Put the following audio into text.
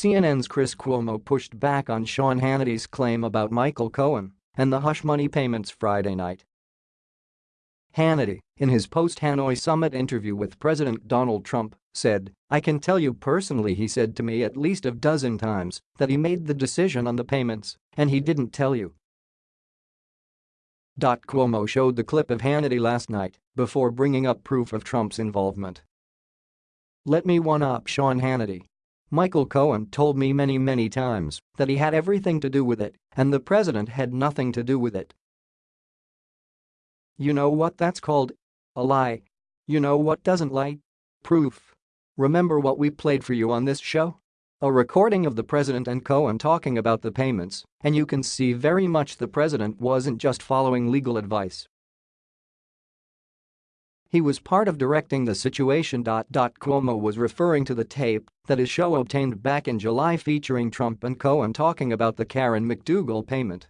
CNN's Chris Cuomo pushed back on Sean Hannity's claim about Michael Cohen and the hush money payments Friday night. Hannity, in his post-Hanoi summit interview with President Donald Trump, said, I can tell you personally he said to me at least a dozen times that he made the decision on the payments and he didn't tell you. Cuomo showed the clip of Hannity last night before bringing up proof of Trump's involvement. Let me one-up Sean Hannity. Michael Cohen told me many many times that he had everything to do with it and the president had nothing to do with it. You know what that's called? A lie. You know what doesn't lie? Proof. Remember what we played for you on this show? A recording of the president and Cohen talking about the payments, and you can see very much the president wasn't just following legal advice. He was part of directing the situation. Cuomo was referring to the tape that his show obtained back in July featuring Trump and Cohen talking about the Karen McDougal payment